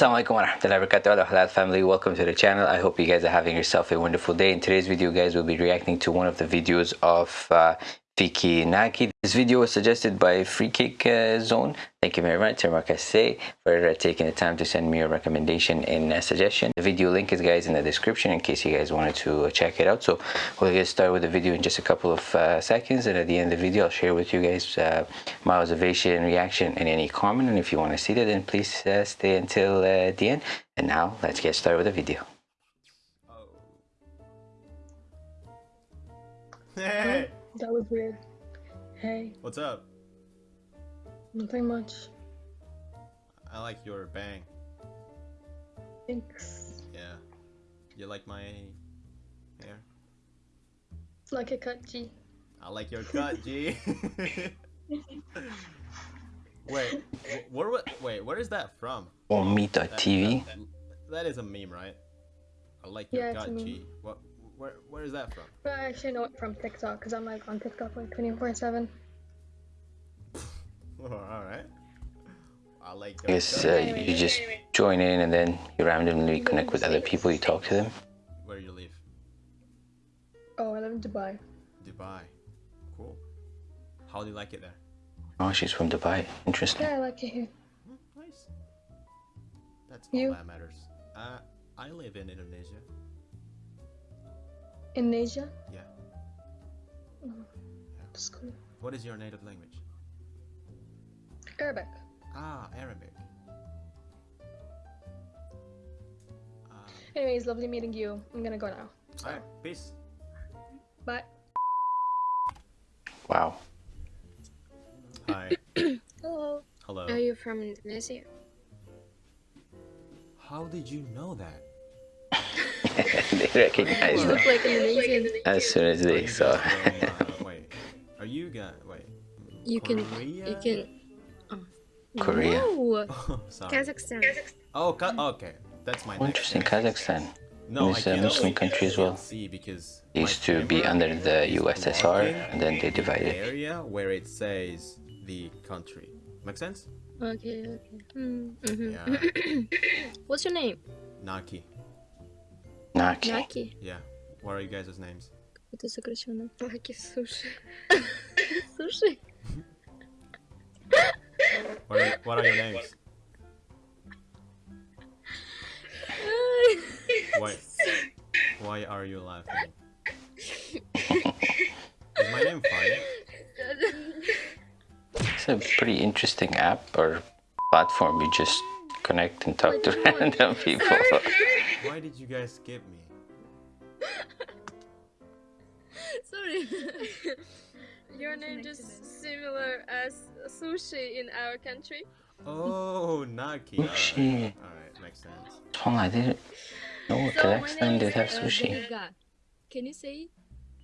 Assalamualaikum warahmatullahi wabarakatuh. Halal family welcome to the channel. I hope you guys are having yourself a wonderful day. In today's video guys we'll be reacting to one of the videos of uh, Fiki Naki. This video was suggested by Free Kick uh, Zone. Thank you very much, say for uh, taking the time to send me a recommendation and a suggestion. The video link is guys in the description in case you guys wanted to uh, check it out. So we'll get started with the video in just a couple of uh, seconds and at the end of the video I'll share with you guys uh, my observation, reaction and any comment and if you want to see that then please uh, stay until the end. And now let's get started with the video. Hey. That was weird. Hey. What's up? Nothing much. I like your bang. Thanks. Yeah. You like my hair? It's like a cut, G. I like your cut, G. wait, where, where, wait, where is that from? Omita TV. That, that, that is a meme, right? I like your yeah, gut, G. What where where is that from? I actually know it from TikTok because I'm like on TikTok like 24 seven. All right. I like. I guess uh, you just join in and then you randomly connect with other people. You talk to them. Where do you live? Oh, I live in Dubai. Dubai, cool. How do you like it there? Oh, she's from Dubai. Interesting. Yeah, I like it here. Hmm, nice. That's all you? that matters. Uh, I live in Indonesia. In Asia? Yeah. Oh, yeah. That's cool. What is your native language? Arabic. Ah, Arabic. Uh, Anyways, lovely meeting you. I'm gonna go now. So. Alright, peace. Bye. Wow. Hi. Hello. Hello. Are you from Indonesia? How did you know that? They recognize look like Indonesian. As soon as they saw. wait, are you guys? Wait. You Korea? can. You can. Oh. Korea. No. Oh, Kazakhstan. Oh, okay. That's my. Oh, interesting, Kazakhstan. No, it's a Muslim country as well. Because it used to be under the USSR, and then they divided. Area where it says the country. Make sense? Okay. Okay. Mm -hmm. Yeah. What's your name? Naki. Naki. Naki. Yeah. What are you guys' names? Это сокращенно. Naki sushi. sushi. what, are, what are your names? why? Why are you laughing? Is my name funny? It's a pretty interesting app or platform. You just connect and talk to random people. Why did you guys skip me? Sorry. Your name just similar as sushi in our country. Oh, Naki. Sushi. Alright, makes sense. Tom, I didn't know so Kazakhstan did have sushi. Can you say?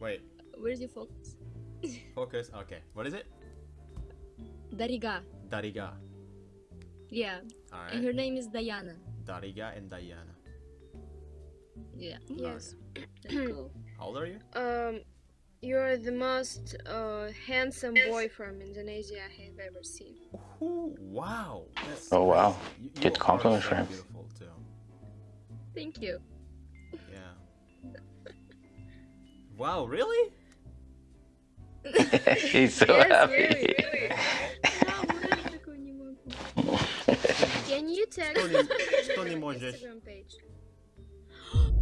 Wait. Where's your focus? focus. Okay. What is it? Dariga. Dariga. Yeah. Alright. And her name is Diana. Dariga and Diana. Yeah. Yes. cool. How old are you? Um, you're the most uh, handsome boy from Indonesia I have ever seen. Ooh, wow. That's oh wow. You, you Good compliment for him. Beautiful too. Thank you. Yeah. wow, really? He's so yes, happy. Really, really. Can you text Instagram page?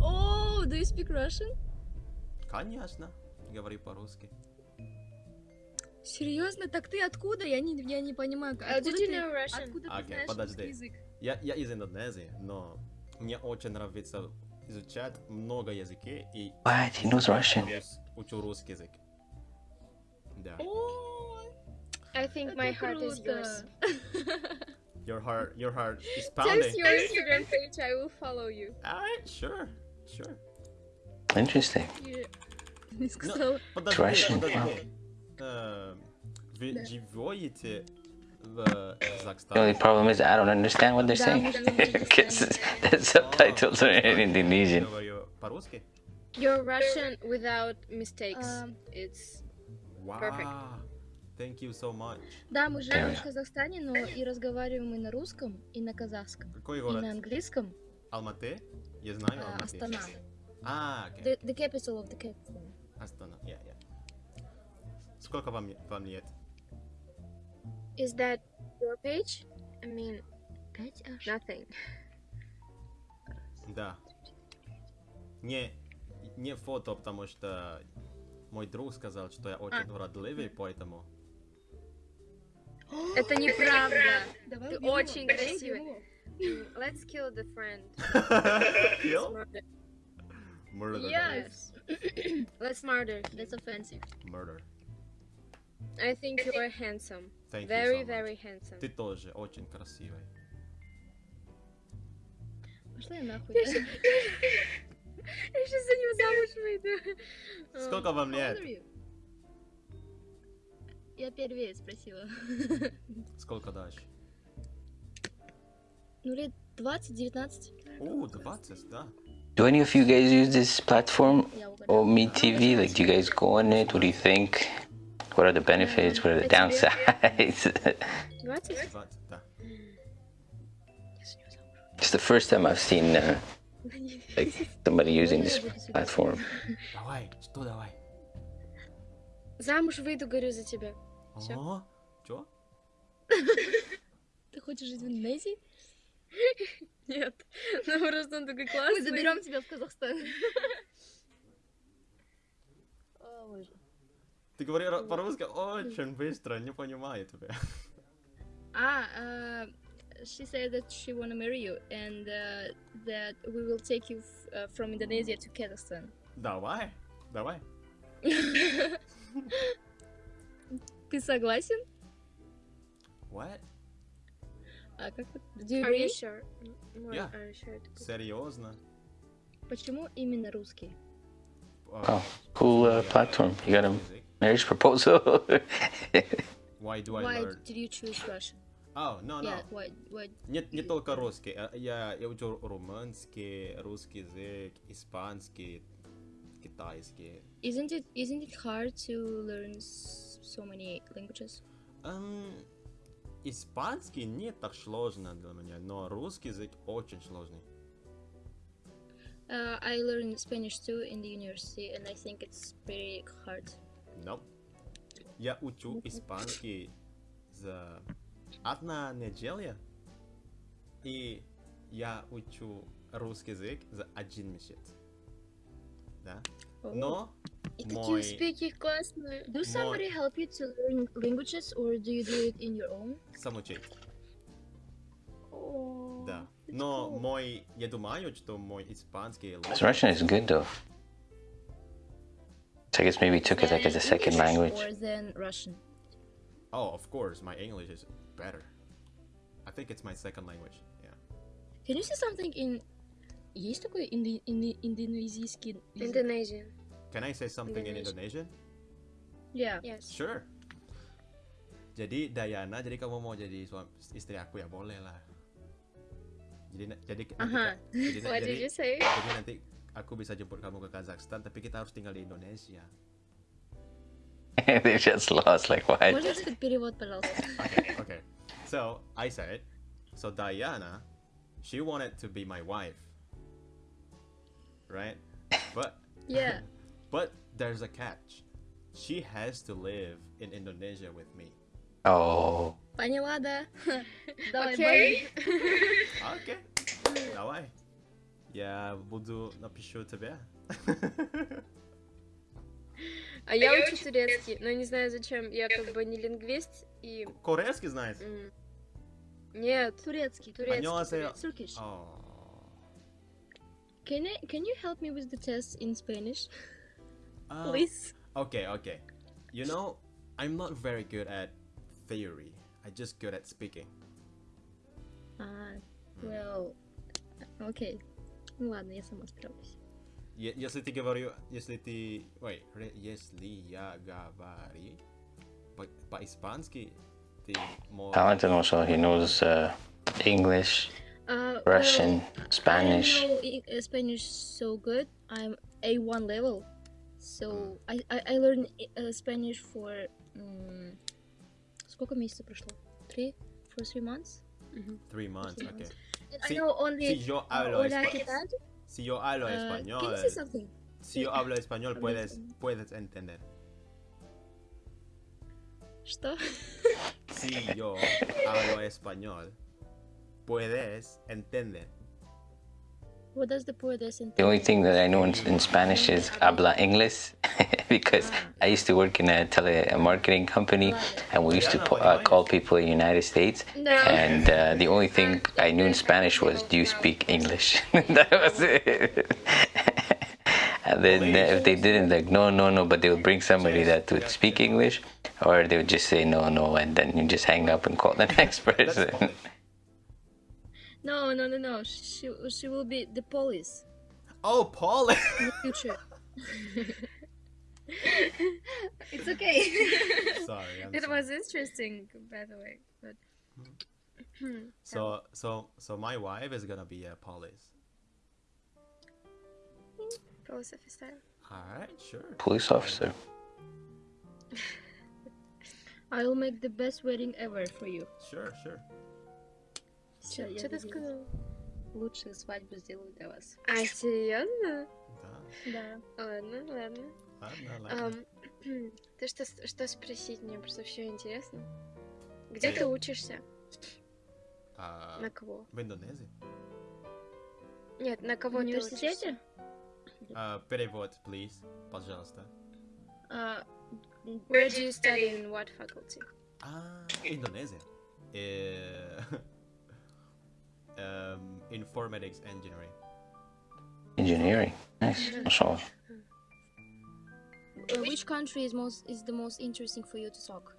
Oh, do you speak Russian? Конечно. Говори по-русски. Серьезно? Так ты откуда? Я не, я не понимаю. Откуда uh, did you know Russian? Откуда okay, ты знаешь подожди. язык? Я, я из Индонезии, но мне очень нравится изучать много языки и... What? He knows Russian. Учу русский язык. Да. Oh, I think my heart is yours. your heart, your heart is pounding. Just your Instagram page, I will follow you. Alright, sure, sure. Interesting. Yeah. So... Подожди, Russian. подожди. Uh, вы живете The only problem is I don't understand what they're saying because the subtitles are in Indonesian. You're Russian without mistakes. Um, it's wow. perfect. Thank you so much. Да, мы живем в Казахстане, но и разговариваем и на русском, и на казахском, Какой и город? на английском. Алматы? Я знаю А, Алматы. Астана. А, окей. The, the capital of the Kazakhstan. Астана, я, я. Сколько вам, вам лет? Is that your page? I mean, аж. nothing. Да. Не, не фото, потому что мой друг сказал, что я очень уродливый, поэтому... Это неправда. Давай Ты очень красивый. убьем его. Mm, Let's kill the friend. Kill? Murder. Murder. Yes. Let's murder. That's offensive. Murder. I think you are handsome. Thank Very, you so much. very handsome. Ты тоже очень красивый. Пошла я нахуй. Я сейчас за него замуж выйду. Сколько вам How лет? old are you? Я первее спросила. Сколько дашь? Ну, лет 20-19. О, 20, да. Do any of you guys use this platform Я угадала. or Meet TV? Like, do you guys go on it? What do you think? What are the benefits? What are the А тебе? downsides? 20? 20, да. it's the first time I've seen uh, like somebody using this platform. Давай, что давай? Замуж выйду, говорю за тебя. Всё. О, чё? Ты хочешь жить в Индонезии? Нет. Ну просто он такой Мы классный. заберем тебя в Казахстан. Ты говоришь по-русски очень быстро, не понимаю тебя. Ah, uh, she said that she wanna marry you and uh, that we will take you uh, from Indonesia to Kazakhstan. Давай, давай. Ты согласен? What? А как это? Do you Are you sure? Yeah. are you sure? to go? Серьезно? Почему именно русский? Oh, cool uh, platform. You got a marriage proposal? Why do I Why learn? did you choose Russian? Oh, no, no. Yeah, why, why? Нет, не только русский. а Я, я учу румынский, русский язык, испанский, китайский. Isn't it isn't it hard to learn so many languages? Эм, испанский не так сложно для меня, но русский язык очень сложный. Uh, I learned Spanish too in the university, and I think it's pretty hard. No. Я учу испанский за одна неделя, и я учу русский язык за один месяц. Да? Но И такие мой... успехи классные. Do somebody help you to learn languages, or do you do it in your own? самоучить. Oh, Да. it's Но cool. мой... Я думаю, что мой испанский His лучше. Russian is good though. So I guess maybe took it like as a Than second English language. Or than Russian. Oh, of course, my English is better. I think it's my second language. Yeah. Can you say something in... Есть такой инди- инди- индонезийский язык? Indonesian. Can I say something in Indonesian. Indonesian? Yeah. Yes. Sure. Jadi Dayana, jadi kamu mau jadi suami istri aku ya boleh lah. Jadi na- jadi nanti Aha. ka- jadi, na- What jadi, did you say? jadi nanti aku bisa jemput kamu ke Kazakhstan, tapi kita harus tinggal di Indonesia. they just lost. Like what? Можно сказать перевод, пожалуйста? Okay, okay. So I said, so Diana, she wanted to be my wife, right? But Yeah. But there's a catch. She has to live in Indonesia with me. Oh. Panyalada. okay. okay. Давай. Я буду напишу тебе. А я учу турецкий, но не знаю зачем. Я как бы не лингвист и. Корейский знаете? Нет, турецкий. Турецкий. Turkish. Can I, can you help me with the test in Spanish? Uh, please? Okay, okay. You know, I'm not very good at theory. I just good at speaking. А, well, окей. Ну ладно, я сама справлюсь. Е- Если ты говорю, если ты, ой, ре- если я говорю по- по-испански, ты можешь... talented also. He knows uh, English, Uh, Russian, well, Spanish. I don't know I- uh, Spanish so good. I'm A1 level, so I I, I learned uh, Spanish for um, Сколько месяцев прошло? Three? For three months? Three months, Three okay. And Si- I know only... Si yo hablo, Hola, espa- ¿qué tal? si yo hablo Uh, Can español, you say something? si yo hablo español, Hablo puedes, español. puedes entender. Что? Si yo hablo español, puedes entender. What does the puedes The only thing that I know in, in Spanish is habla inglés because I used to work in a telemarketing company and we used to po- uh, call people in the United States. No. And uh, the only thing I knew in Spanish was, "Do you speak English?" that was it. and then uh, if they didn't, like, no, no, no, but they would bring somebody that would speak English, or they would just say no, no, and then you just hang up and call the next person. Polish. No, no, no, no. She, she will be the police Oh, Polish. in the future. it's okay. Sorry, I'm it sorry. was interesting, by the way. But So, so, so my wife is gonna be a police. Police officer. All right, sure. Police officer. I will make the best wedding ever for you. Sure, sure. Всё, я Что ты сказал? Лучшую свадьбу сделаю для вас. А, серьезно? Да. Да. Ладно, ладно. Ладно, ладно. Ам, ты что, что спросить? Мне просто все интересно. Где ты учишься? А, На кого? в Индонезии. Нет, на В кого учишься? университете? А, перевод, please, пожалуйста. А, Where do you study in what faculty? А, Индонезия. um, informatics engineering. Engineering, nice. Uh, which country is most is the most interesting for you to talk?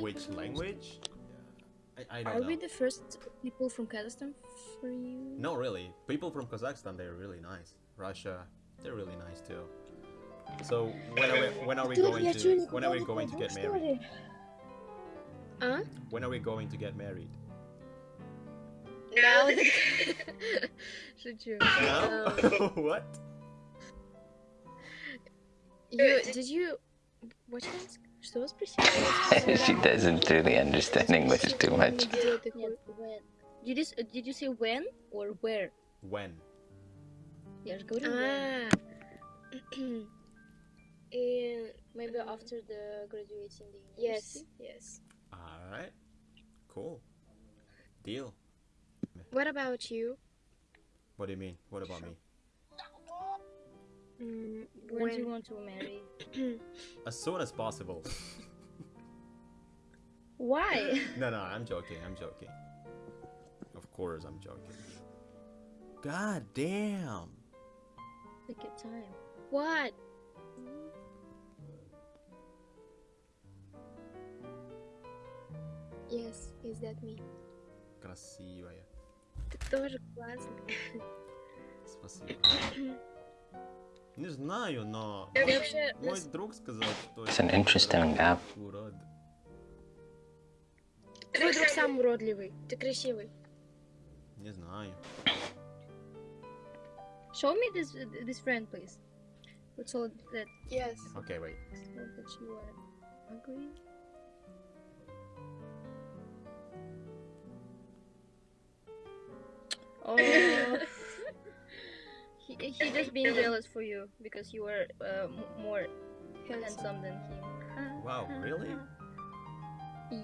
Which language? Yeah. I, I Are know. we the first people from Kazakhstan for you? No, really. People from Kazakhstan, they're really nice. Russia, they're really nice too. So when are we, when are we going to when are we going to get married? Huh? When are we going to get married? Now Шучу. Now? Um, what? you, did you... What you ask? Что вы спросили? she doesn't really understand English too much. Где ты Нет, ходишь? when. Did you, s- uh, did you say when or where? When? Я же говорю when. А. И- Maybe after the graduating the Yes, university. yes. All right. Cool. Deal. What about you? What do you mean? What about me? Mm, when, do you want to marry? as soon as possible. Why? No, no, I'm joking. I'm joking. Of course, I'm joking. God damn. Look at time. What? Mm. Yes, is that me? Gonna see you, yeah. Ты тоже классный. Спасибо. Не знаю, но вообще... мой друг сказал, что It's an interesting app. урод. Твой друг сам уродливый. Ты красивый. Не знаю. Show me this this friend, please. So that Yes. Okay, wait. that you are ugly. Just being jealous for you because you are uh, more handsome than him. Wow, really?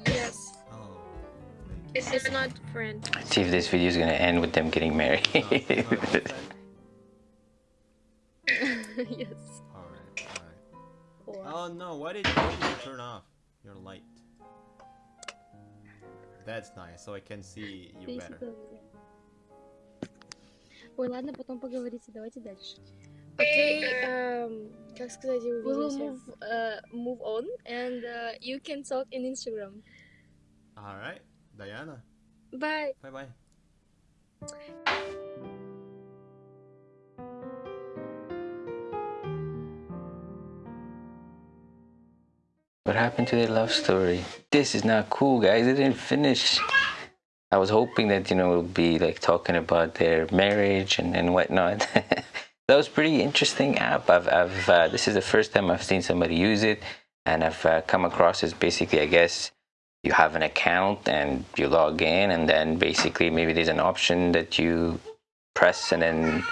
Yes. Oh. It's, it's not friend. Let's see if this video is gonna end with them getting married. No, it's not my friend. yes. Alright, alright. Oh no, why did, why did you turn off your light? That's nice, so I can see you Ты better. сюда вылезай. Ой, ладно, потом поговорите. Давайте дальше. Окей, эм, как сказать, We will увидимся. move uh, move on, and uh, you can talk in Instagram. Alright, Diana, Bye. bye bye. What happened to their love story? This is not cool, guys. It didn't finish. I was hoping that you know would be like talking about their marriage and, and whatnot. that was pretty interesting app. I've, I've uh, this is the first time I've seen somebody use it. and I've uh, come across is basically, I guess, you have an account and you log in, and then basically maybe there's an option that you press, and then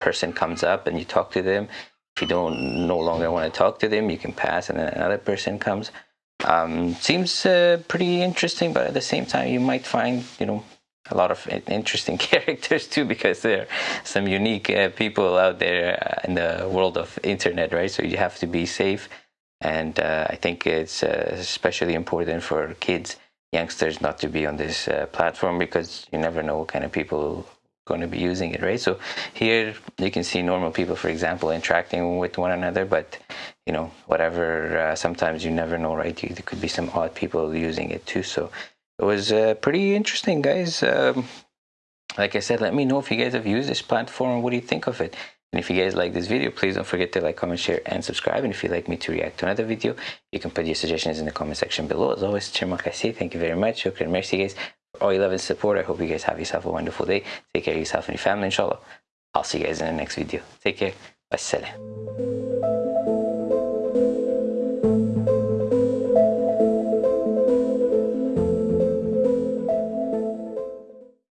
person comes up and you talk to them. If you don't no longer want to talk to them, you can pass, and then another person comes. Um, seems uh, pretty interesting, but at the same time, you might find you know a lot of interesting characters too because there are some unique uh, people out there uh, in the world of internet right? So you have to be safe. And uh, i think it's uh, especially important for kids youngsters not to be on this uh, platform because you never know what kind of people going to be using it right so here you can see normal people for example interacting with one another but you know whatever uh, sometimes you never know right there could be some odd people using it too so it was uh, pretty interesting, guys. Um, like I said, let me know if you guys have used this platform. What do you think of it? And if you guys like this video, please don't forget to like, comment, share, and subscribe. And if you'd like me to react to another video, you can put your suggestions in the comment section below. As always, thank you very much. Shukran, merci, guys, all your love and support. I hope you guys have yourself a wonderful day. Take care of yourself and your family, inshallah. I'll see you guys in the next video. Take care. Wassalam.